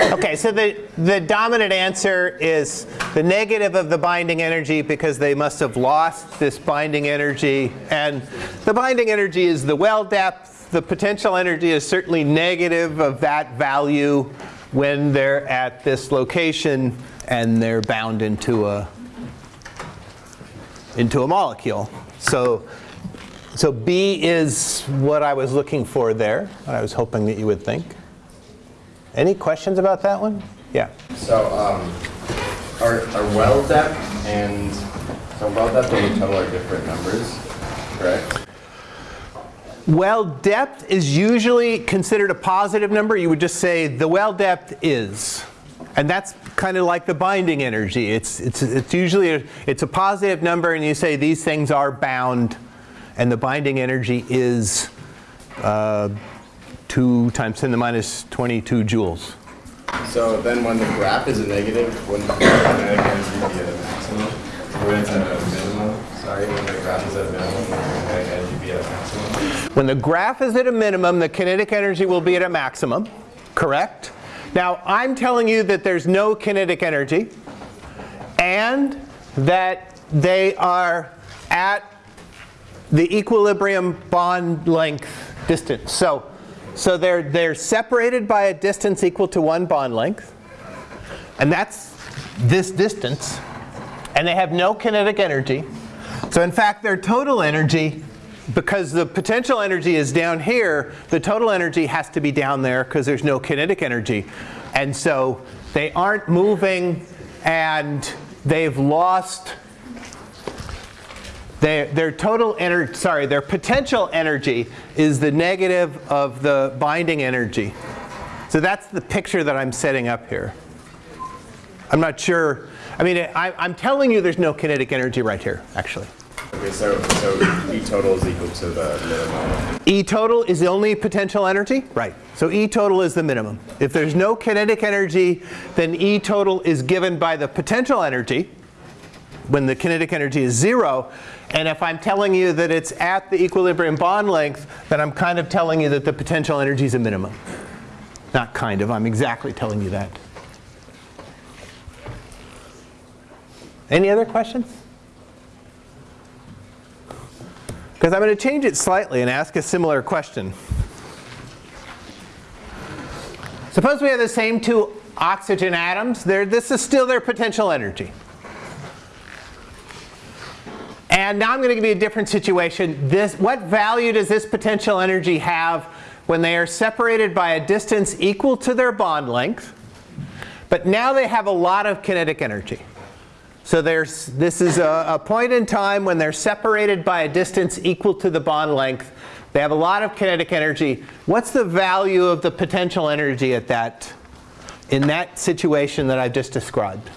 Okay, so the, the dominant answer is the negative of the binding energy because they must have lost this binding energy. And the binding energy is the well depth. The potential energy is certainly negative of that value when they're at this location and they're bound into a, into a molecule. So, so B is what I was looking for there, what I was hoping that you would think. Any questions about that one? Yeah. So um, our, our well depth and so well depth and total are different numbers, correct? Well depth is usually considered a positive number. You would just say the well depth is. And that's kind of like the binding energy. It's, it's, it's usually a, it's a positive number and you say these things are bound and the binding energy is uh, 2 times 10 to the minus 22 joules. So then when the graph is a negative, wouldn't the kinetic energy be at a maximum? When it's at a minimum, sorry, when the graph is at a minimum, the kinetic energy be at a maximum? When the graph is at a minimum, the kinetic energy will be at a maximum, correct? Now, I'm telling you that there's no kinetic energy and that they are at the equilibrium bond length distance. So so they're, they're separated by a distance equal to one bond length. And that's this distance. And they have no kinetic energy. So in fact, their total energy, because the potential energy is down here, the total energy has to be down there because there's no kinetic energy. And so they aren't moving and they've lost their, their total energy, sorry, their potential energy is the negative of the binding energy. So that's the picture that I'm setting up here. I'm not sure, I mean, I, am telling you there's no kinetic energy right here, actually. Okay, so, so E total is equal to the minimum. E total is the only potential energy? Right. So E total is the minimum. If there's no kinetic energy, then E total is given by the potential energy when the kinetic energy is zero. And if I'm telling you that it's at the equilibrium bond length, then I'm kind of telling you that the potential energy is a minimum. Not kind of, I'm exactly telling you that. Any other questions? Because I'm going to change it slightly and ask a similar question. Suppose we have the same two oxygen atoms. They're, this is still their potential energy. And now I'm going to give you a different situation. This, what value does this potential energy have when they are separated by a distance equal to their bond length, but now they have a lot of kinetic energy. So there's, this is a, a point in time when they're separated by a distance equal to the bond length. They have a lot of kinetic energy. What's the value of the potential energy at that, in that situation that I've just described?